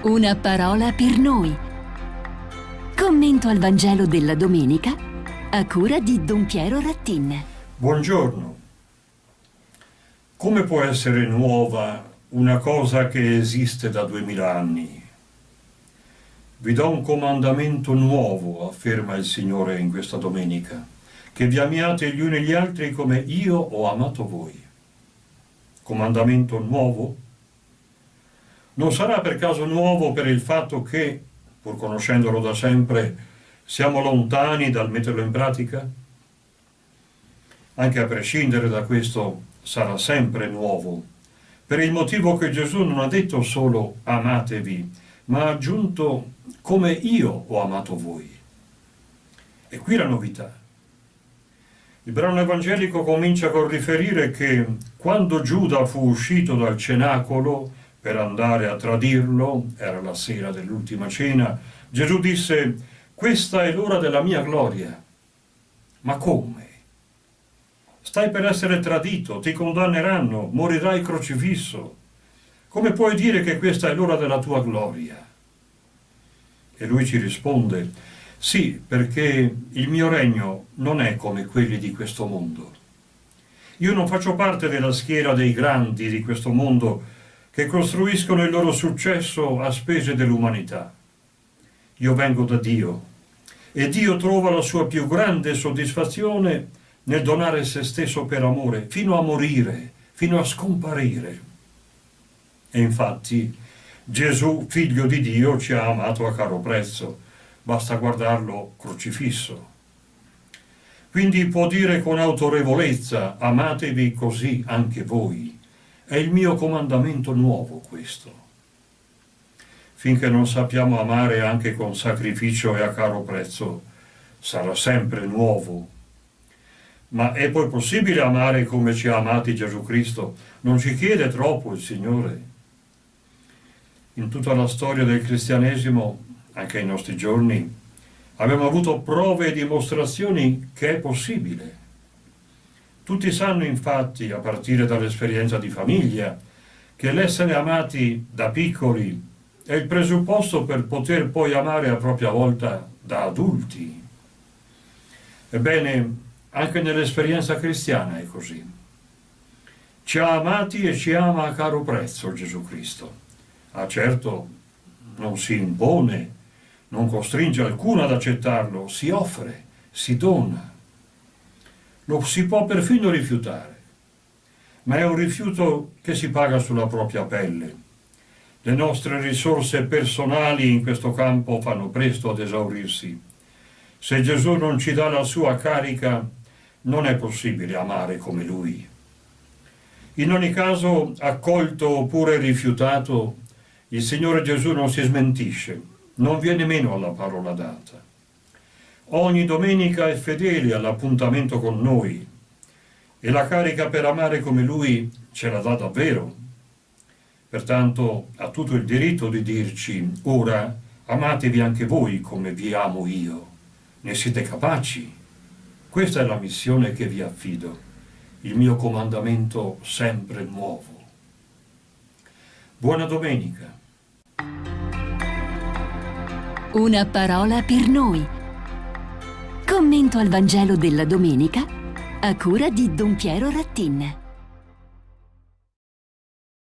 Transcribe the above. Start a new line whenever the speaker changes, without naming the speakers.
Una parola per noi. Commento al Vangelo della domenica a cura di Don Piero Rattin.
Buongiorno. Come può essere nuova una cosa che esiste da duemila anni? Vi do un comandamento nuovo, afferma il Signore in questa domenica, che vi amiate gli uni gli altri come io ho amato voi. Comandamento nuovo? Non sarà per caso nuovo per il fatto che, pur conoscendolo da sempre, siamo lontani dal metterlo in pratica? Anche a prescindere da questo sarà sempre nuovo, per il motivo che Gesù non ha detto solo amatevi, ma ha aggiunto come io ho amato voi. E qui la novità. Il brano evangelico comincia col riferire che quando Giuda fu uscito dal cenacolo per andare a tradirlo, era la sera dell'ultima cena, Gesù disse, questa è l'ora della mia gloria. Ma come? Stai per essere tradito, ti condanneranno, morirai crocifisso. Come puoi dire che questa è l'ora della tua gloria? E lui ci risponde, sì, perché il mio regno non è come quelli di questo mondo. Io non faccio parte della schiera dei grandi di questo mondo che costruiscono il loro successo a spese dell'umanità. Io vengo da Dio e Dio trova la sua più grande soddisfazione nel donare se stesso per amore, fino a morire, fino a scomparire. E infatti Gesù, figlio di Dio, ci ha amato a caro prezzo, basta guardarlo crocifisso. Quindi può dire con autorevolezza, amatevi così anche voi. È il mio comandamento nuovo questo. Finché non sappiamo amare anche con sacrificio e a caro prezzo, sarà sempre nuovo. Ma è poi possibile amare come ci ha amati Gesù Cristo? Non ci chiede troppo il Signore? In tutta la storia del cristianesimo, anche ai nostri giorni, abbiamo avuto prove e dimostrazioni che è possibile. Tutti sanno infatti, a partire dall'esperienza di famiglia, che l'essere amati da piccoli è il presupposto per poter poi amare a propria volta da adulti. Ebbene, anche nell'esperienza cristiana è così. Ci ha amati e ci ama a caro prezzo Gesù Cristo. Ah certo, non si impone, non costringe alcuno ad accettarlo, si offre, si dona lo si può perfino rifiutare, ma è un rifiuto che si paga sulla propria pelle. Le nostre risorse personali in questo campo fanno presto ad esaurirsi. Se Gesù non ci dà la sua carica, non è possibile amare come Lui. In ogni caso, accolto oppure rifiutato, il Signore Gesù non si smentisce, non viene meno alla parola data ogni domenica è fedele all'appuntamento con noi e la carica per amare come lui ce la dà davvero. Pertanto ha tutto il diritto di dirci, ora amatevi anche voi come vi amo io. Ne siete capaci? Questa è la missione che vi affido, il mio comandamento sempre nuovo. Buona domenica.
Una parola per noi Commento al Vangelo della domenica a cura di Don Piero Rattin.